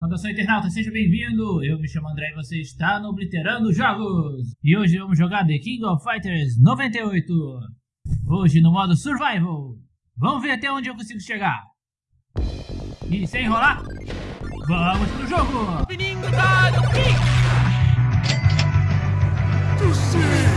Saudação internauta, seja bem-vindo! Eu me chamo André e você está no Obliterando Jogos! E hoje vamos jogar The King of Fighters 98! Hoje no modo Survival! Vamos ver até onde eu consigo chegar! E sem enrolar, vamos pro jogo! Town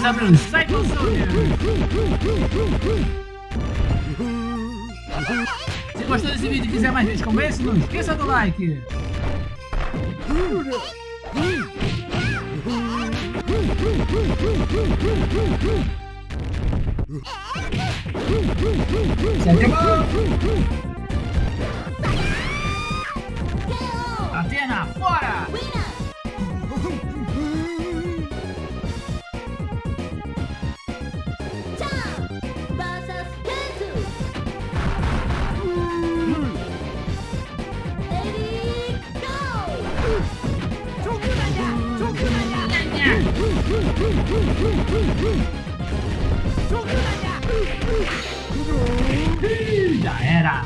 Começar pelo Cycle Soldier! Se gostou desse vídeo e quiser mais vídeos como esse, não esqueça do like! KO. Atena, fora! Winner. Ih, Já era!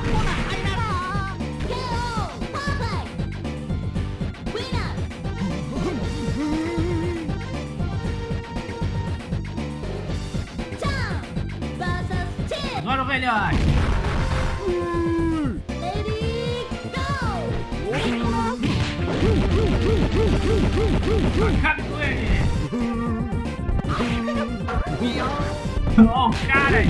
Agora o velhote! Acabe com ele! Ó o cara!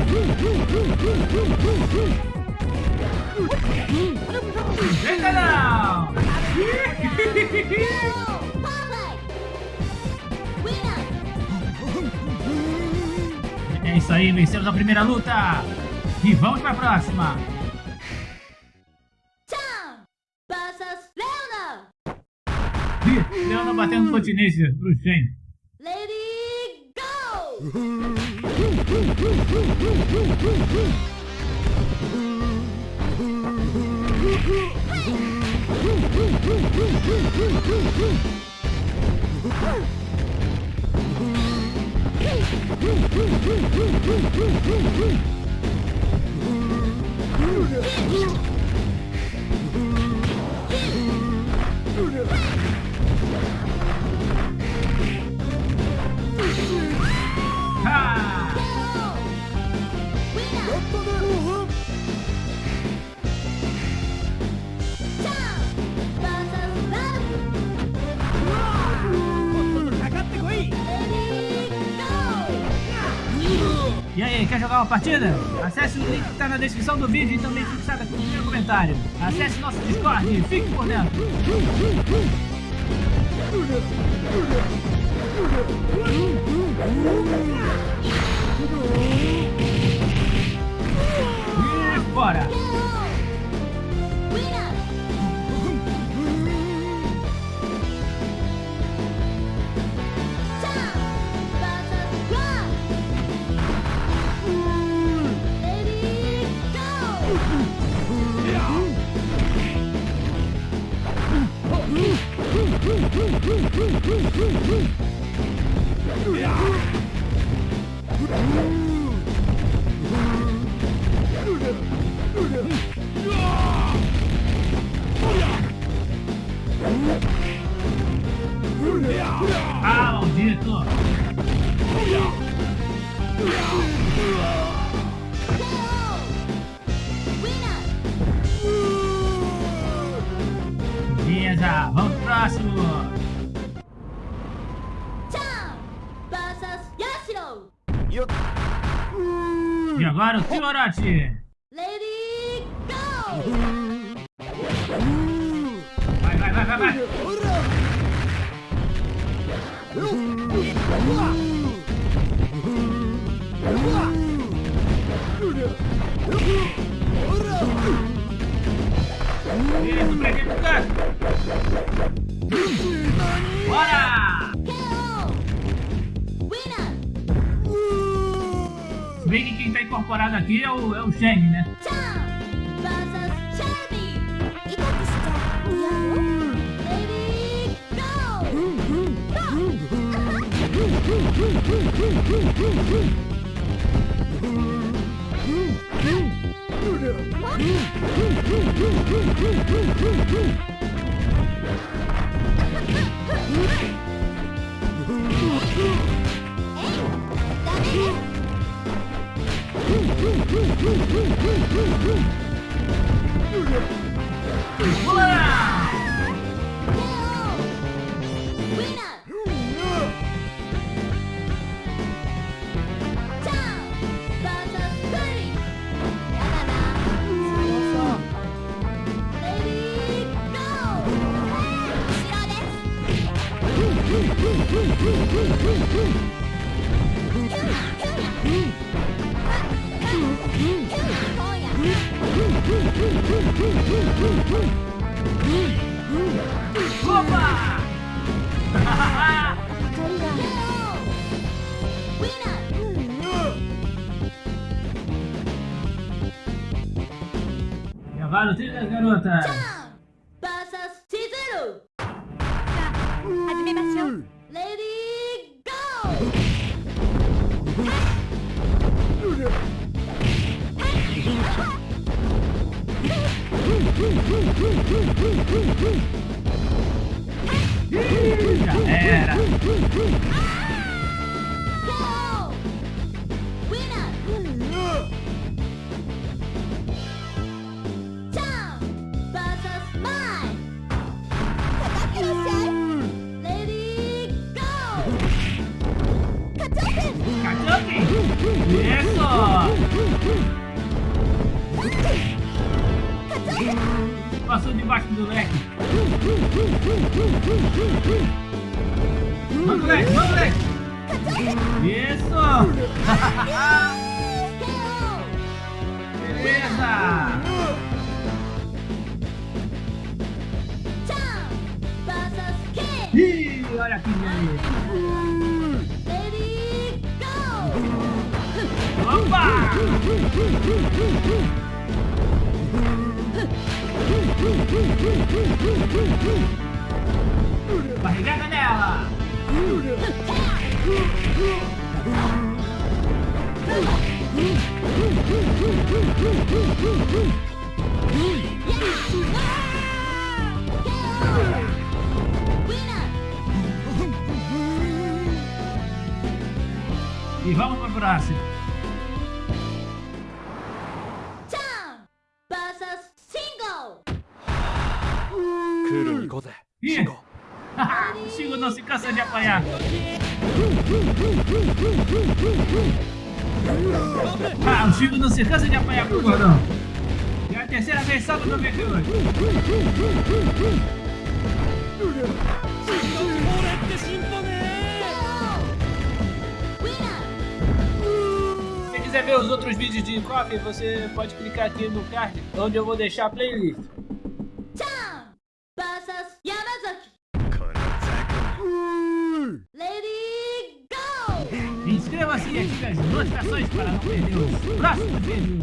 não! Winner. É isso aí, vencemos a primeira luta! E vamos pra próxima! Leona. Batendo continência pro Shen. Go. E aí, quer jogar uma partida? Acesse o link que tá na descrição do vídeo e também fixado aqui no comentário. Acesse nosso Discord e fique por dentro. Fora! Winner. Isso, prejudicante! Bora! Bem que quem tá incorporado aqui é o, é o Shang, né? Hum. versus Trabalho, trilha das garotas! Lady Go! Já era! Passou debaixo do leque. Manda o leque, manda o leque. Isso! Beleza! Ih, olha aqui go! Opa! Barrigada nela! E vamos para o próximo. Chico não se cansa de apanhar pro gordão. E a terceira vez só no 98. KO! Winner! Se quiser ver os outros vídeos de coffee, você pode clicar aqui no card, onde eu vou deixar a playlist. Inscreva-se e ative as notificações para não perder os próximos vídeos.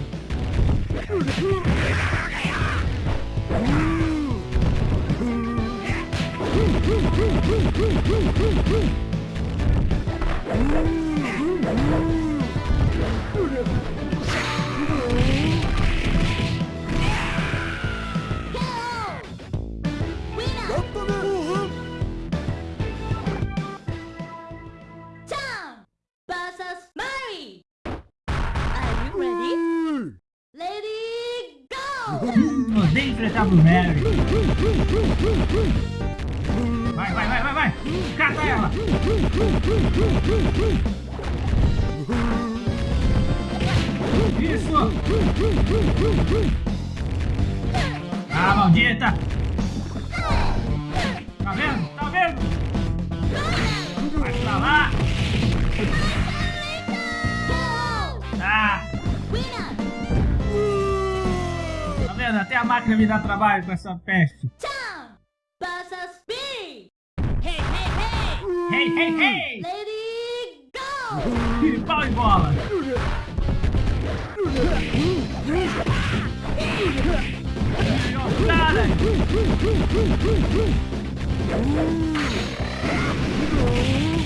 Winner! Isso. Ah, maldita. Tá vendo? Tá vendo? Vai pra lá. Ah, tá vendo? Até a máquina me dá trabalho com essa peste. Hey! Hey, hey, hey. Ready, go! Tire pau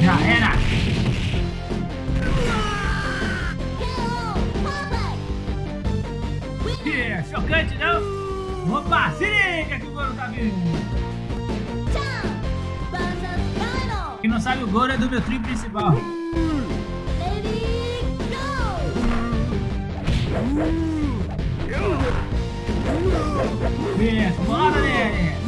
Já era. Ih, chocante não? Opa, se liga que o Goro tá vindo. Quem não sabe, o Goro é do meu trio principal. Go! Isso, bora nele.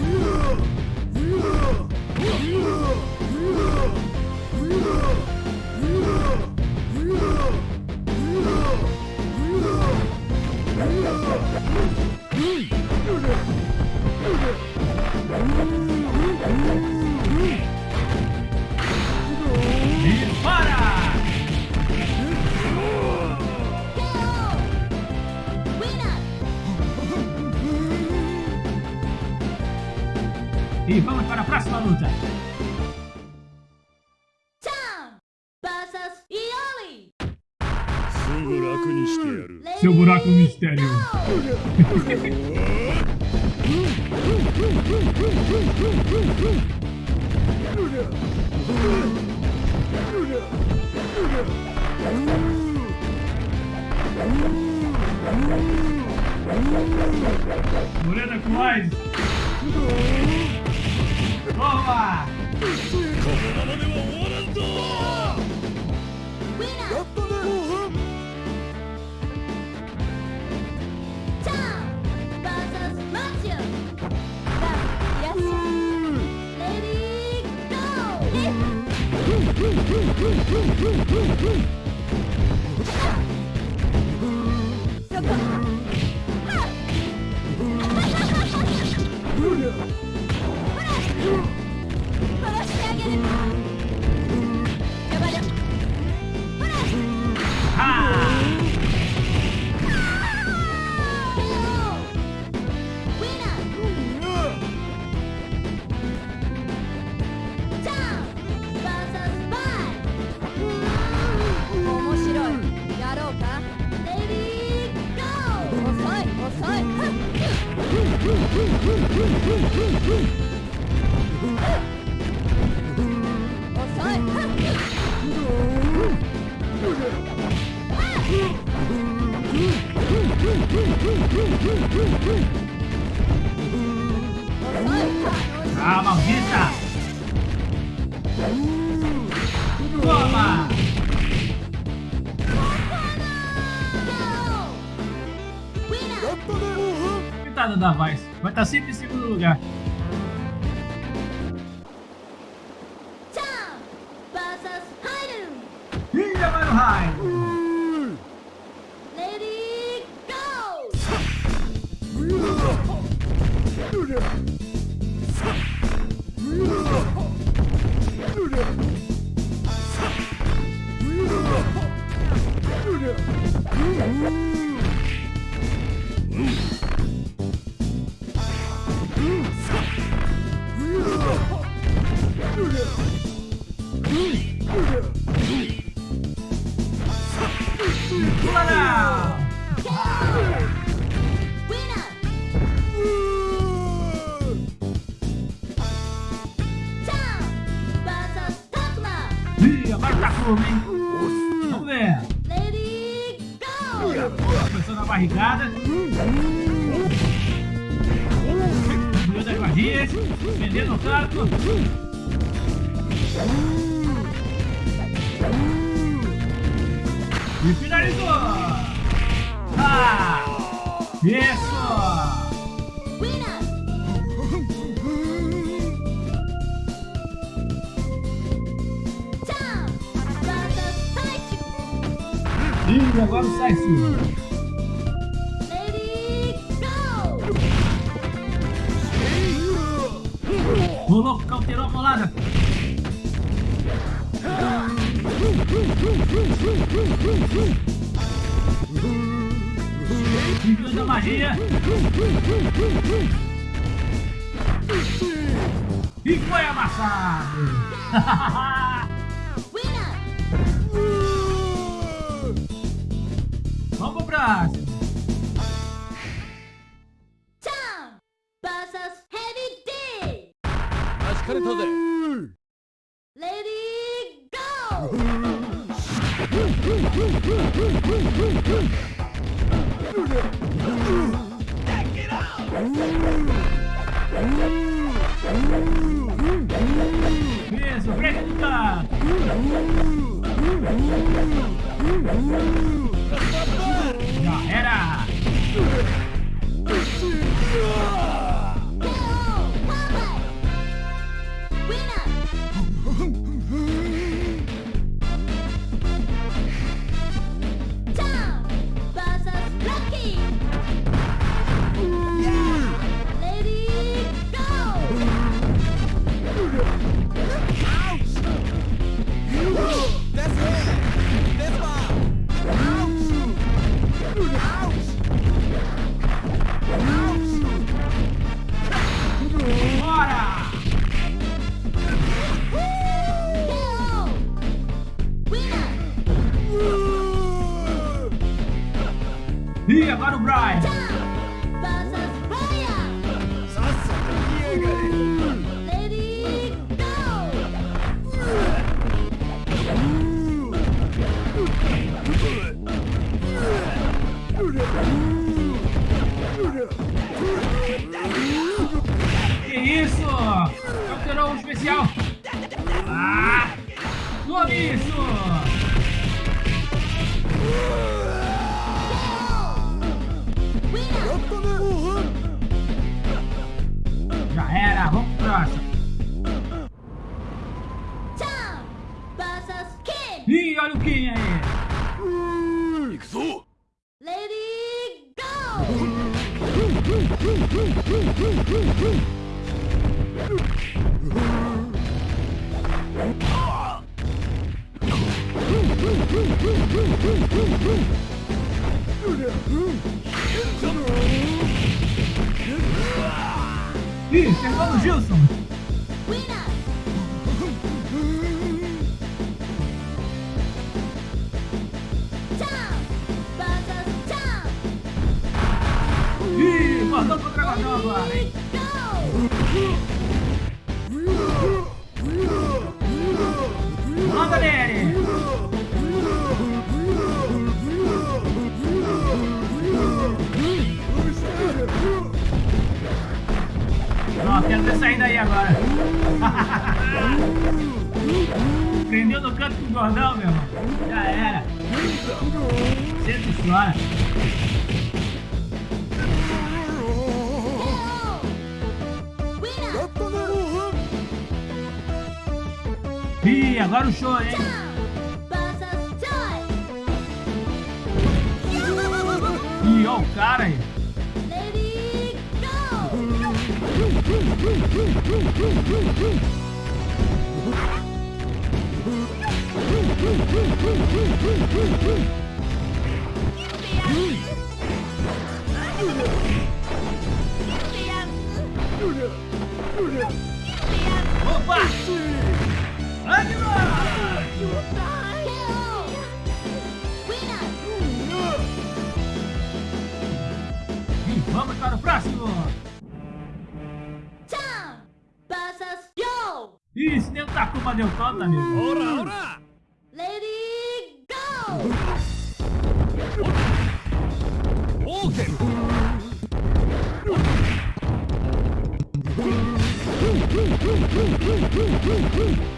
Mureta com mais! Toma! Boom, boom, boom, boom, boom, boom, boom. らしてあげる。Coitada da Vice. Vai estar sempre em segundo lugar. Tá fogo, hein? Vamos ver. Lady Go! Começou na barrigada. Subiu das magias. Vendendo o carro. E finalizou! Ah! Isso! E agora o sexo. O louco cauterou a bolada. Enviando a magia. E foi amassado. Rock! Tom Heavy D! Lady go! Check it out! Bien, sujeta! Já era. Já era, vamos pro próximo. E olha o Kim aí! Lady Go! Ih, chegou no Gilson. Ih, mandou pro Dragodão agora, hein? Canto com o gordão, meu irmão. Já era. Senta e chora. Ih, agora o show, hein? Ih, ó o cara aí. Go! Opa! E vamos para o próximo! Town versus Yo! Ih, esse nego tacou pra deu conta, amigo. ほら Boom, boom, boom, boom, boom, boom.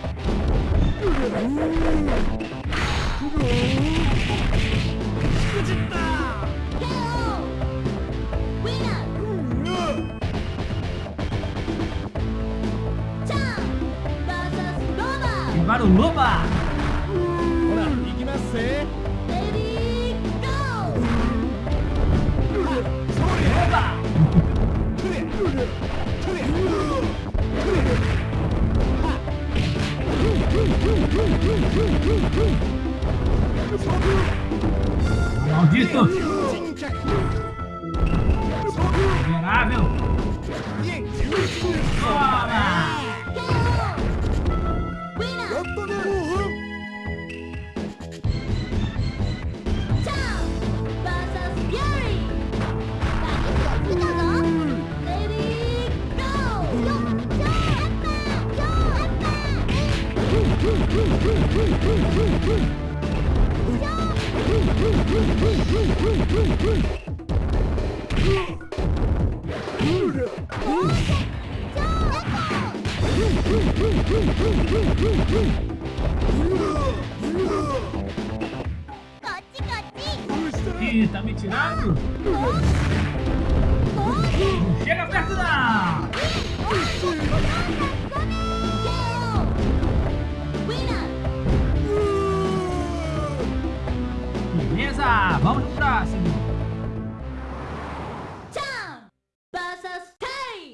Beleza, vamos pro próximo!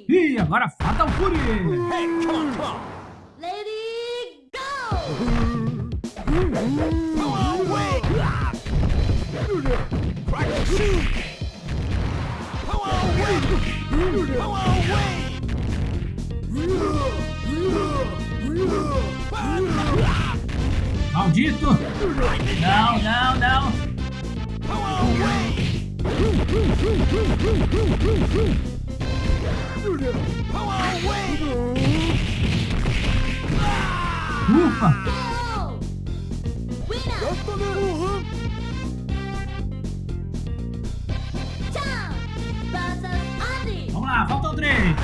Ih, agora Fatal Fury! Hey, come come. Lady Go! Power away. Crack the shoe. Power away. Power away. Maldito! Não, não, não! Ufa! Vamos lá, faltam três!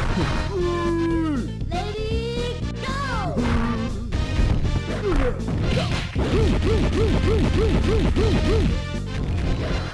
Lady Go!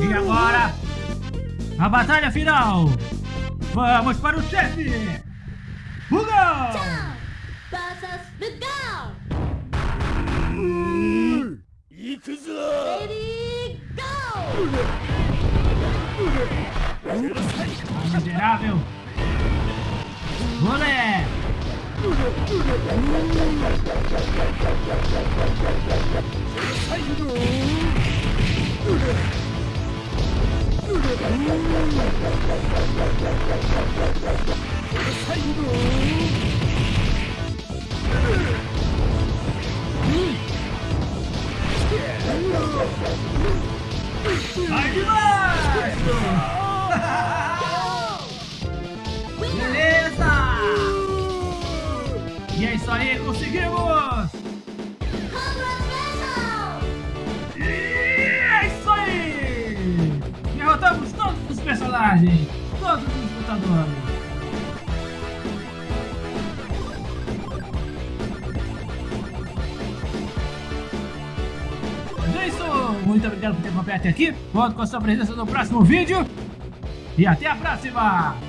E agora, a batalha final. Vamos para o chefe. Rugal! Versus Rugal! Ready, go! Miserável! Moleque! Olé! Vai até aqui. Conto com a sua presença no próximo vídeo. E até a próxima!